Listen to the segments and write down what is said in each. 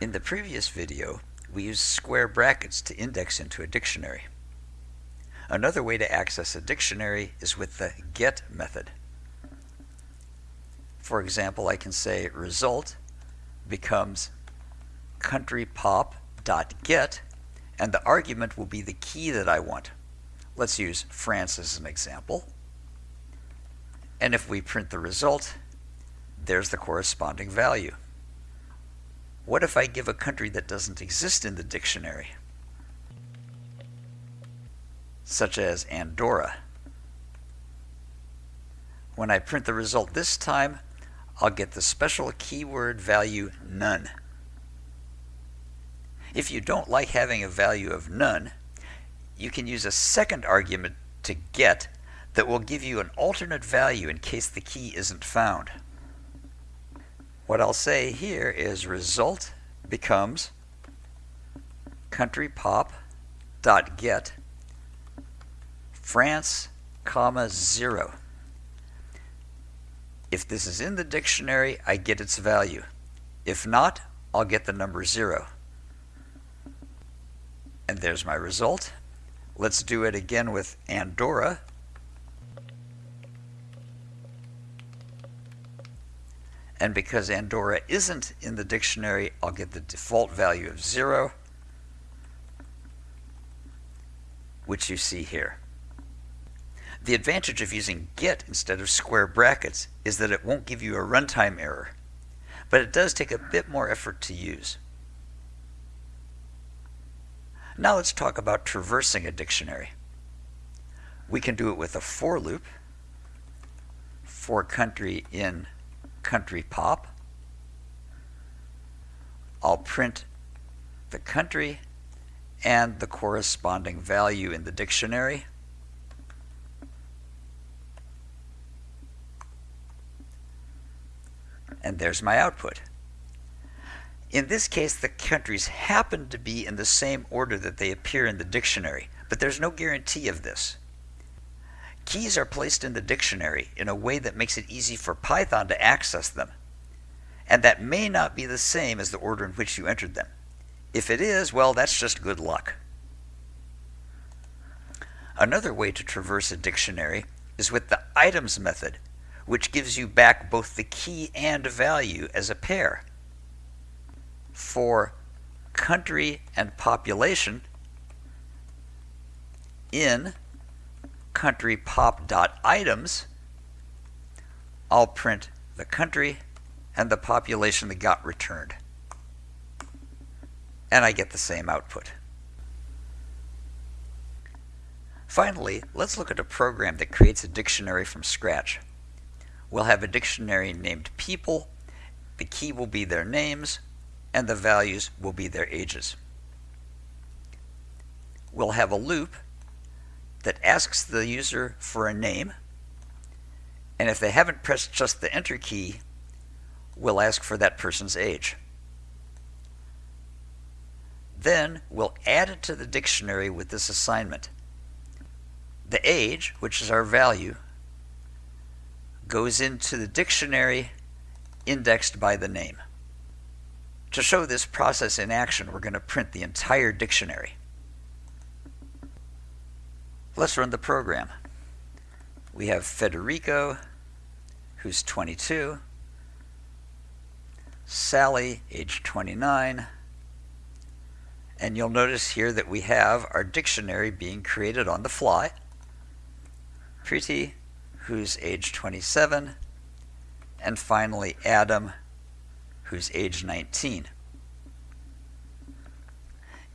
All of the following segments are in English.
In the previous video, we used square brackets to index into a dictionary. Another way to access a dictionary is with the get method. For example, I can say result becomes countrypop.get and the argument will be the key that I want. Let's use France as an example. And if we print the result, there's the corresponding value. What if I give a country that doesn't exist in the dictionary? Such as Andorra. When I print the result this time, I'll get the special keyword value none. If you don't like having a value of none, you can use a second argument to get that will give you an alternate value in case the key isn't found. What I'll say here is result becomes countrypop.get France, comma, 0. If this is in the dictionary, I get its value. If not, I'll get the number 0. And there's my result. Let's do it again with Andorra. And because Andorra isn't in the dictionary, I'll get the default value of 0, which you see here. The advantage of using get instead of square brackets is that it won't give you a runtime error, but it does take a bit more effort to use. Now let's talk about traversing a dictionary. We can do it with a for loop for country in country pop. I'll print the country and the corresponding value in the dictionary. And there's my output. In this case, the countries happen to be in the same order that they appear in the dictionary, but there's no guarantee of this. Keys are placed in the dictionary in a way that makes it easy for Python to access them. And that may not be the same as the order in which you entered them. If it is, well, that's just good luck. Another way to traverse a dictionary is with the items method, which gives you back both the key and value as a pair. For country and population, in country pop.items, I'll print the country and the population that got returned. And I get the same output. Finally, let's look at a program that creates a dictionary from scratch. We'll have a dictionary named people, the key will be their names, and the values will be their ages. We'll have a loop that asks the user for a name. And if they haven't pressed just the enter key, we'll ask for that person's age. Then we'll add it to the dictionary with this assignment. The age, which is our value, goes into the dictionary indexed by the name. To show this process in action, we're going to print the entire dictionary. Let's run the program. We have Federico, who's 22, Sally, age 29, and you'll notice here that we have our dictionary being created on the fly. Preeti, who's age 27, and finally Adam, who's age 19.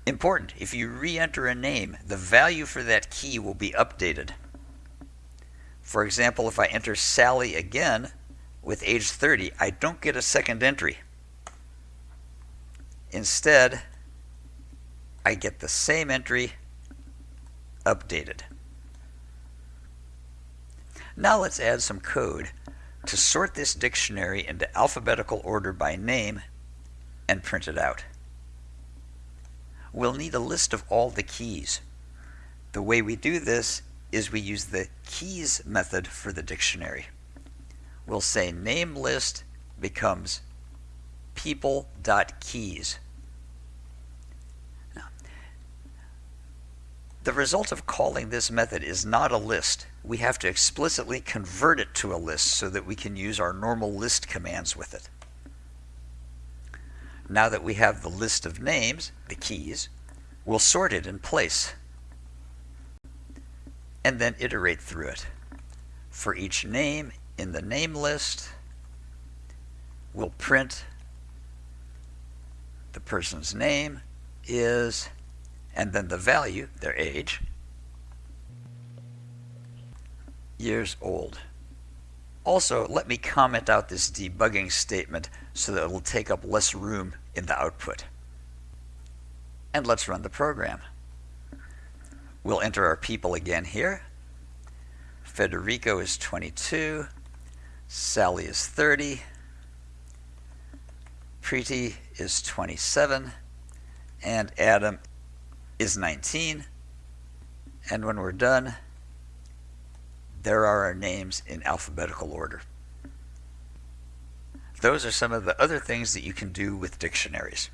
Important, if you re-enter a name, the value for that key will be updated. For example, if I enter Sally again with age 30, I don't get a second entry. Instead, I get the same entry updated. Now let's add some code to sort this dictionary into alphabetical order by name and print it out we'll need a list of all the keys. The way we do this is we use the keys method for the dictionary. We'll say name list becomes people.keys. The result of calling this method is not a list. We have to explicitly convert it to a list so that we can use our normal list commands with it. Now that we have the list of names, the keys, we'll sort it in place and then iterate through it. For each name in the name list, we'll print the person's name is, and then the value, their age, years old. Also, let me comment out this debugging statement so that it will take up less room in the output. And let's run the program. We'll enter our people again here. Federico is 22. Sally is 30. Preeti is 27. And Adam is 19. And when we're done, there are our names in alphabetical order. Those are some of the other things that you can do with dictionaries.